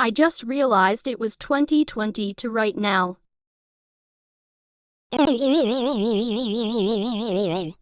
I just realized it was 2020 to right now.